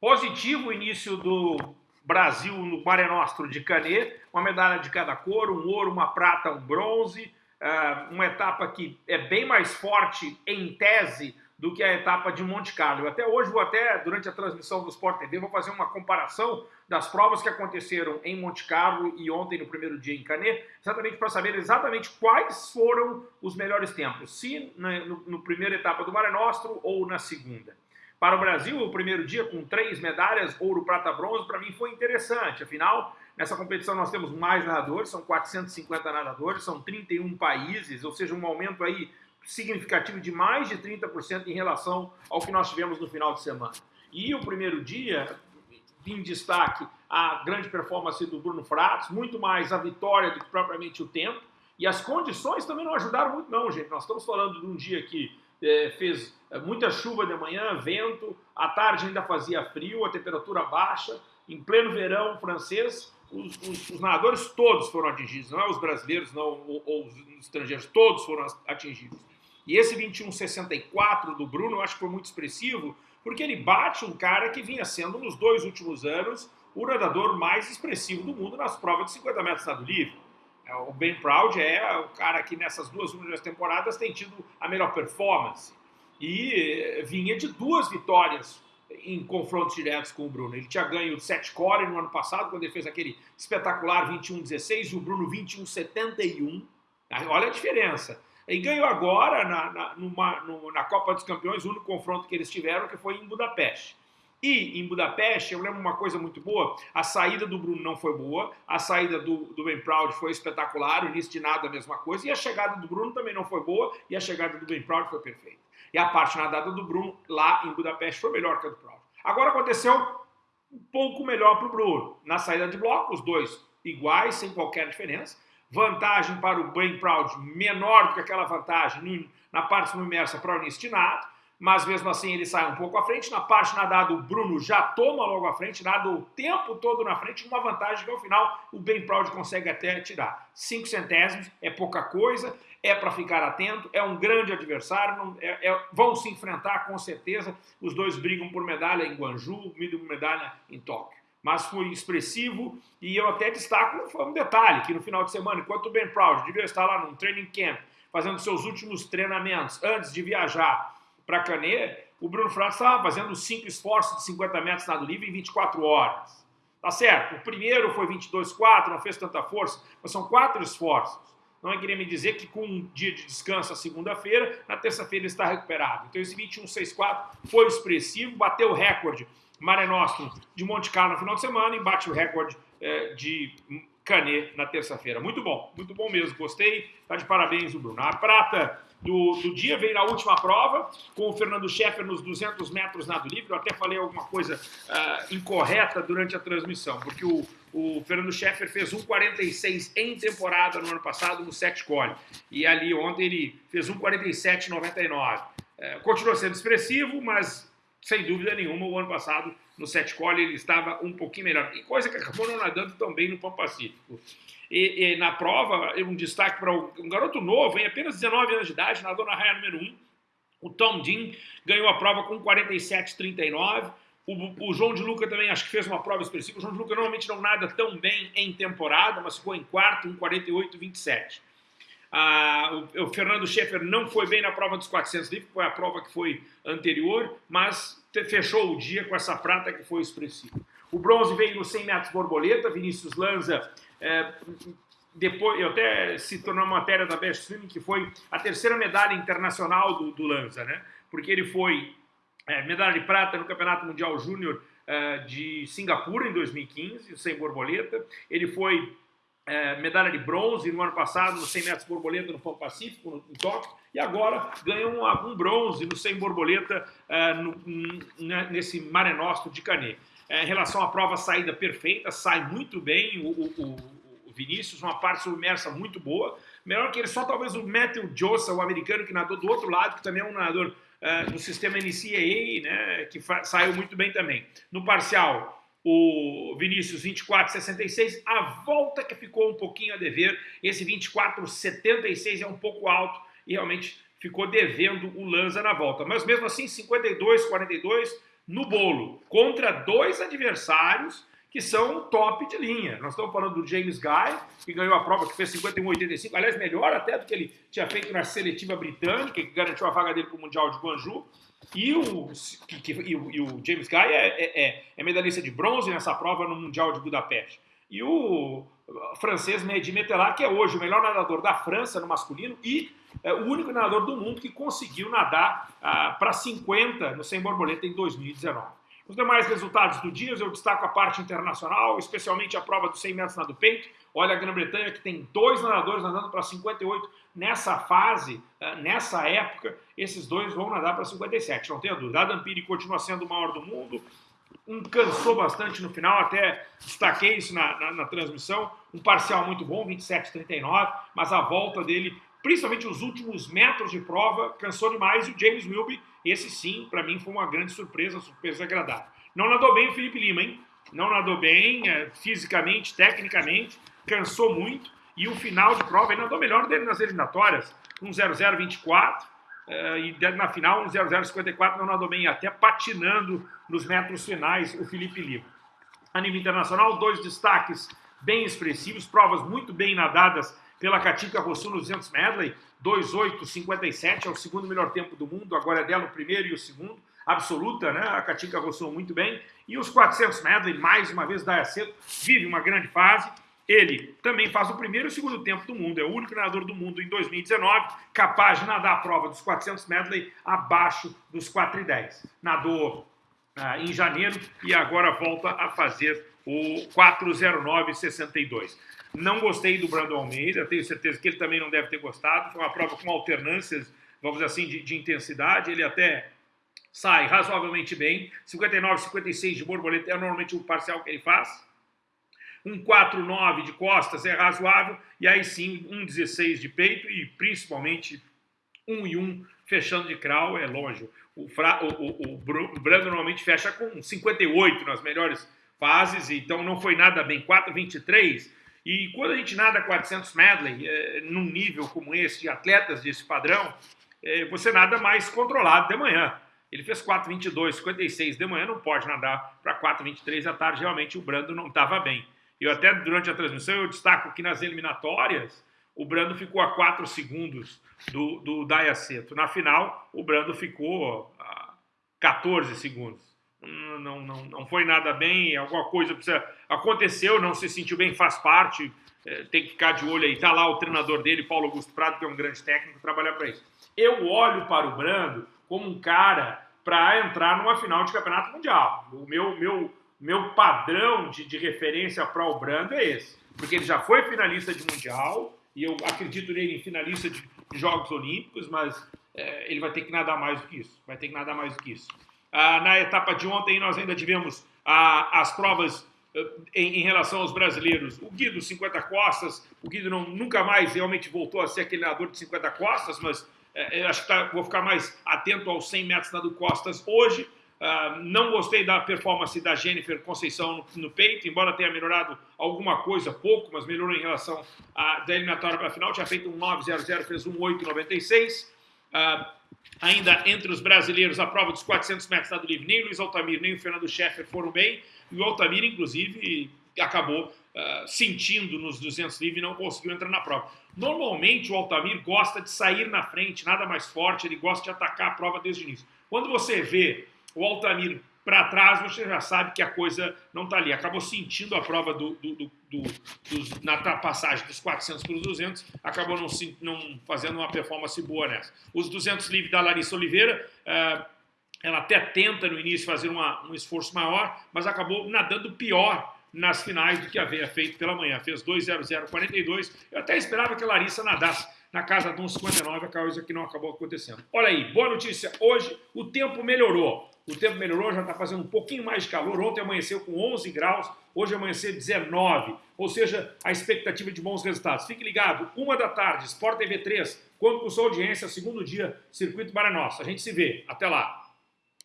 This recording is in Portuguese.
Positivo o início do Brasil no Mare Nostro de Canet, uma medalha de cada cor, um ouro, uma prata, um bronze, ah, uma etapa que é bem mais forte em tese do que a etapa de Monte Carlo. Até hoje vou até, durante a transmissão do Sport TV, vou fazer uma comparação das provas que aconteceram em Monte Carlo e ontem no primeiro dia em Canet, exatamente para saber exatamente quais foram os melhores tempos, se no, no primeira etapa do Mare Nostro ou na segunda. Para o Brasil, o primeiro dia com três medalhas, ouro, prata, bronze, para mim foi interessante. Afinal, nessa competição nós temos mais nadadores, são 450 nadadores, são 31 países, ou seja, um aumento aí significativo de mais de 30% em relação ao que nós tivemos no final de semana. E o primeiro dia, em destaque, a grande performance do Bruno Fratos, muito mais a vitória do que propriamente o tempo, e as condições também não ajudaram muito não, gente. Nós estamos falando de um dia que é, fez é, muita chuva de manhã, vento, à tarde ainda fazia frio, a temperatura baixa, em pleno verão francês, os, os, os nadadores todos foram atingidos, não é os brasileiros não, ou, ou os estrangeiros, todos foram atingidos. E esse 21,64 do Bruno eu acho que foi muito expressivo, porque ele bate um cara que vinha sendo, nos dois últimos anos, o nadador mais expressivo do mundo nas provas de 50 metros nado livre. É, o Ben Proud é o cara que nessas duas últimas temporadas tem tido a melhor performance. E vinha de duas vitórias em confrontos diretos com o Bruno. Ele tinha ganho 7 core no ano passado, quando ele fez aquele espetacular 21-16, e o Bruno 21-71. Olha a diferença. E ganhou agora na, na, numa, na Copa dos Campeões, o único confronto que eles tiveram, que foi em Budapeste. E em Budapeste, eu lembro uma coisa muito boa, a saída do Bruno não foi boa, a saída do, do Ben Proud foi espetacular, o início de nada a mesma coisa, e a chegada do Bruno também não foi boa, e a chegada do Ben Proud foi perfeita. E a parte nadada do Bruno lá em Budapeste foi melhor que a do Proud. Agora aconteceu um pouco melhor para o Bruno. Na saída de bloco, os dois iguais, sem qualquer diferença. Vantagem para o Ben Proud menor do que aquela vantagem na parte submersa para o início de nada mas mesmo assim ele sai um pouco à frente. Na parte nadada, o Bruno já toma logo à frente, nada o tempo todo na frente, uma vantagem que ao final o Ben Proud consegue até tirar. Cinco centésimos é pouca coisa, é para ficar atento, é um grande adversário, não, é, é, vão se enfrentar com certeza. Os dois brigam por medalha em Guangzhou, medalha em Tóquio. Mas foi expressivo e eu até destaco um detalhe, que no final de semana, enquanto o Ben Proud devia estar lá num training camp, fazendo seus últimos treinamentos antes de viajar para Canet, o Bruno Fratos estava fazendo cinco esforços de 50 metros nado livre em 24 horas. Tá certo? O primeiro foi 22,4, não fez tanta força, mas são quatro esforços. Não é querer me dizer que com um dia de descanso a segunda-feira, na terça-feira está recuperado. Então esse 21,64 foi expressivo, bateu o recorde Mare Nostrum de Monte Carlo no final de semana e bate o recorde eh, de Canet na terça-feira. Muito bom, muito bom mesmo, gostei. Tá de parabéns o Bruno. A prata do, do dia veio na última prova, com o Fernando Scheffer nos 200 metros nado livre. Eu até falei alguma coisa uh, incorreta durante a transmissão, porque o, o Fernando Scheffer fez 1,46 em temporada no ano passado no set cole. E ali ontem ele fez 1,47,99. Uh, continuou sendo expressivo, mas sem dúvida nenhuma o ano passado no set cole ele estava um pouquinho melhor. E coisa que acabou não nadando tão bem no Pão Pacífico. E, e, na prova, um destaque para um garoto novo, em apenas 19 anos de idade, nadou na raia número 1. O Tom Dean ganhou a prova com 47,39. O, o, João de Luca também acho que fez uma prova expressiva. O João de Luca normalmente não nada tão bem em temporada, mas ficou em quarto, em 48,27. Ah, o, o, Fernando Schaeffer não foi bem na prova dos 400 livros, foi a prova que foi anterior, mas fechou o dia com essa prata que foi expressiva. O bronze veio no 100 metros borboleta, Vinícius Lanza é, depois, eu até se tornou matéria da Best Swimming que foi a terceira medalha internacional do, do Lanza, né? Porque ele foi é, medalha de prata no Campeonato Mundial Júnior é, de Singapura em 2015, sem borboleta. Ele foi é, medalha de bronze no ano passado no 100 metros borboleta no Pão Pacífico, no, em Tóquio, e agora ganhou um, um bronze no 100 borboleta é, no, nesse Mare Nostrum de Canet. É, em relação à prova saída perfeita, sai muito bem o, o, o, Vinícius, uma parte submersa muito boa. Melhor que ele, só talvez o Matthew Jossa, o americano que nadou do outro lado, que também é um nadador é, do sistema NCAA, né, que saiu muito bem também. No parcial, o Vinícius 24,66, a volta que ficou um pouquinho a dever, esse 24,76 é um pouco alto e realmente ficou devendo o Lanza na volta. Mas mesmo assim, 52,42 no bolo, contra dois adversários que são top de linha. Nós estamos falando do James Guy, que ganhou a prova, que fez 51,85, aliás, melhor até do que ele tinha feito na seletiva britânica, que garantiu a vaga dele para o Mundial de Guangzhou. E o, que, que, e o, e o James Guy é, é, é, medalhista de bronze nessa prova no Mundial de Budapeste. E o francês Mehdi Metelar, que é hoje o melhor nadador da França no masculino e é, o único nadador do mundo que conseguiu nadar ah, para 50 no 100 borboleta em 2019. Os demais resultados do dia, eu destaco a parte internacional, especialmente a prova dos 100 metros nado peito. Olha a Grã-Bretanha que tem dois nadadores nadando para 58 nessa fase, eh, nessa época, esses dois vão nadar para 57, não tenha dúvida. Adam Peary continua sendo o maior do mundo, um cansou bastante no final, até destaquei isso na, na, na transmissão, um parcial muito bom, 27,39, mas a volta dele, principalmente os últimos metros de prova, cansou demais, e o James Wilby esse sim, para mim, foi uma grande surpresa, surpresa agradável. Não nadou bem o Felipe Lima, hein? Não nadou bem, é, fisicamente, tecnicamente, cansou muito. E o final de prova, ele nadou melhor dele nas eliminatórias, um 0,024. É, e na final, um 0,054, não nadou bem, até patinando nos metros finais, o Felipe Lima. A nível internacional, dois destaques bem expressivos, provas muito bem nadadas pela Katinka Rossu no 200 medley, 2,857, é o segundo melhor tempo do mundo, agora é dela o primeiro e o segundo, absoluta, né? A Katinka Rossou muito bem. E os 400 medley, mais uma vez, Daya Cedo vive uma grande fase. Ele também faz o primeiro e o segundo tempo do mundo, é o único nadador do mundo em 2019 capaz de nadar a prova dos 400 medley abaixo dos 4,10. Nadou ah, em janeiro e agora volta a fazer o 409,62. Não gostei do Brandon Almeida, tenho certeza que ele também não deve ter gostado. Foi uma prova com alternâncias, vamos dizer assim, de, de intensidade. Ele até sai razoavelmente bem. 59, 56 de borboleta é normalmente o parcial que ele faz. Um 4,9 de costas é razoável. E aí sim, um 16 de peito e principalmente um e um fechando de crawl é longe. O, fra, o, o, o Brando normalmente fecha com 58 nas melhores fases, então não foi nada bem. 4,23 e quando a gente nada 400 medley, é, num nível como esse, de atletas desse padrão, é, você nada mais controlado de manhã. Ele fez 4,22, 56 de manhã, não pode nadar para 4,23 à tarde. Realmente o Brando não estava bem. Eu até durante a transmissão eu destaco que nas eliminatórias o Brando ficou a 4 segundos do, do Dayaceto. Na final, o Brando ficou a 14 segundos não, não, não foi nada bem, alguma coisa precisa, aconteceu, não se sentiu bem, faz parte, é, tem que ficar de olho aí. Está lá o treinador dele, Paulo Augusto Prado, que é um grande técnico, trabalhar para isso. Eu olho para o Brando como um cara para entrar numa final de campeonato mundial. O meu, meu, meu padrão de, de referência para o Brando é esse, porque ele já foi finalista de mundial e eu acredito nele em finalista de Jogos Olímpicos, mas é, ele vai ter que nadar mais do que isso. Vai ter que nadar mais do que isso. Ah, na etapa de ontem, nós ainda tivemos ah, as provas eh, em, em, relação aos brasileiros. O Guido, 50 costas, o Guido não, nunca mais realmente voltou a ser aquele nadador de 50 costas, mas eh, acho que tá, vou ficar mais atento aos 100 metros nado costas hoje. Uh, não gostei da performance da Jennifer Conceição no, no, peito, embora tenha melhorado alguma coisa, pouco, mas melhorou em relação à da eliminatória para a final. Tinha feito um 9,00, fez um 8,96. Uh, ainda entre os brasileiros, a prova dos 400 metros nado livre, nem o Luiz Altamir nem o Fernando Scheffer foram bem, e o Altamir, inclusive, acabou uh, sentindo nos 200 livre e não conseguiu entrar na prova. Normalmente, o Altamir gosta de sair na frente, nada mais forte, ele gosta de atacar a prova desde o início. Quando você vê o Altamir para trás, você já sabe que a coisa não está ali. Acabou sentindo a prova do, do, do, do dos, na passagem dos 400 para os 200, acabou não, não, fazendo uma performance boa nessa. Os 200 livres da Larissa Oliveira, uh, ela até tenta no início fazer uma, um esforço maior, mas acabou nadando pior nas finais do que havia feito pela manhã. Fez 2.0042. Eu até esperava que a Larissa nadasse na casa de 1,59, a coisa que não acabou acontecendo. Olha aí, boa notícia. Hoje o tempo melhorou o tempo melhorou, já está fazendo um pouquinho mais de calor. Ontem amanheceu com 11 graus, hoje amanheceu 19. Ou seja, a expectativa de bons resultados. Fique ligado, uma da tarde, Sport TV 3, quando com sua audiência, segundo dia, Circuito para. A gente se vê. Até lá.